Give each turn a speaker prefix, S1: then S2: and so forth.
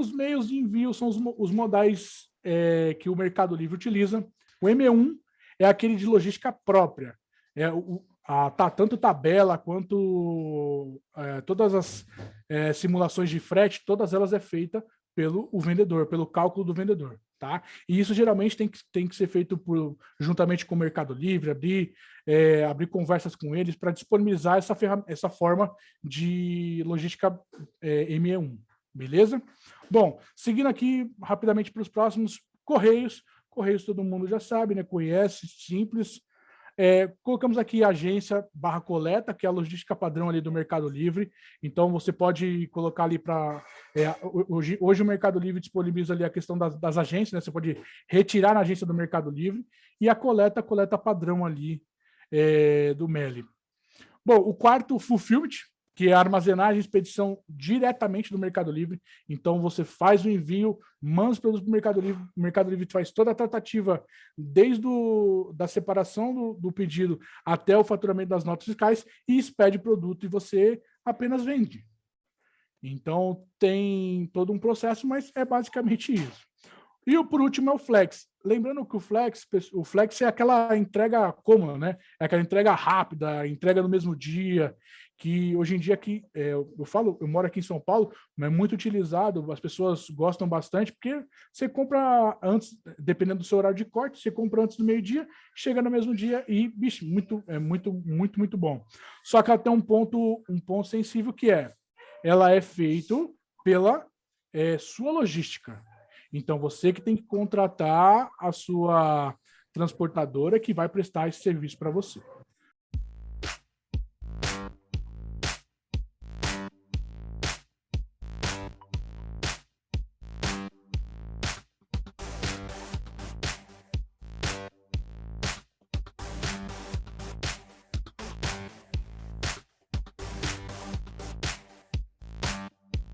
S1: os meios de envio são os, os modais é, que o Mercado Livre utiliza. O M1 é aquele de logística própria. É o, a, tá, tanto tabela quanto é, todas as é, simulações de frete, todas elas é feita pelo o vendedor, pelo cálculo do vendedor. Tá? E isso geralmente tem que, tem que ser feito por, juntamente com o Mercado Livre, abrir, é, abrir conversas com eles para disponibilizar essa, essa forma de logística é, ME1, beleza? Bom, seguindo aqui rapidamente para os próximos, Correios. Correios todo mundo já sabe, né? conhece, simples, é, colocamos aqui agência barra coleta, que é a logística padrão ali do Mercado Livre. Então, você pode colocar ali para... É, hoje, hoje o Mercado Livre disponibiliza ali a questão das, das, agências, né? Você pode retirar na agência do Mercado Livre. E a coleta, coleta padrão ali é, do MELI. Bom, o quarto, Fulfillment, que é armazenagem e expedição diretamente do Mercado Livre. Então, você faz o envio, manda os produtos para o Mercado Livre, o Mercado Livre faz toda a tratativa, desde o, da separação do, do pedido até o faturamento das notas fiscais e expede o produto e você apenas vende. Então, tem todo um processo, mas é basicamente isso. E o por último é o Flex. Lembrando que o Flex, o Flex é aquela entrega cômoda, né? É aquela entrega rápida, entrega no mesmo dia, que hoje em dia aqui, é, eu falo, eu moro aqui em São Paulo, mas é muito utilizado, as pessoas gostam bastante, porque você compra antes, dependendo do seu horário de corte, você compra antes do meio-dia, chega no mesmo dia e, bicho, muito, é muito, muito, muito bom. Só que tem um ponto, um ponto sensível que é, ela é feito pela é, sua logística. Então, você que tem que contratar a sua transportadora que vai prestar esse serviço para você.